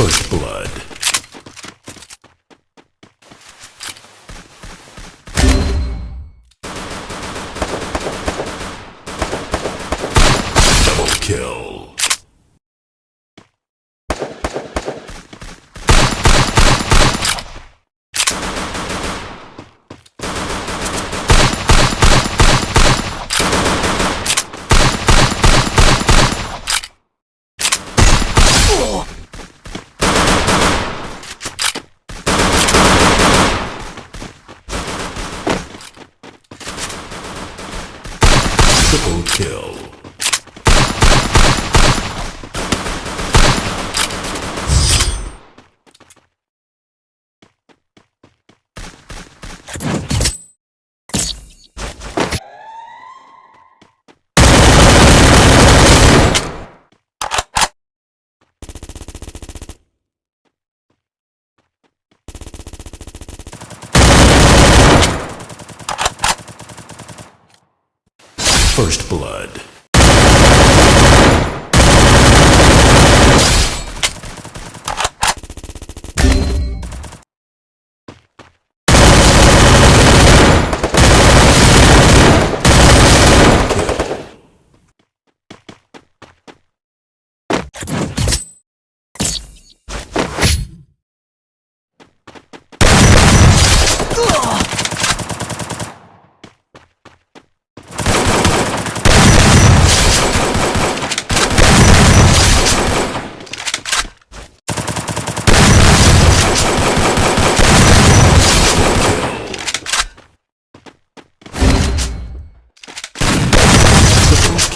First Blood. Double kill. Triple kill. First Blood.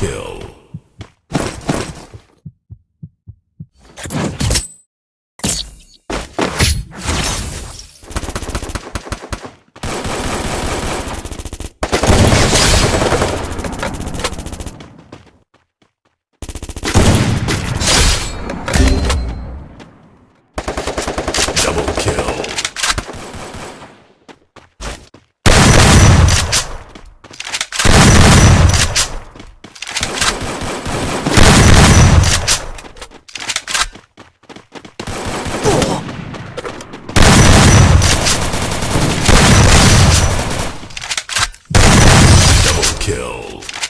kill. Whoa.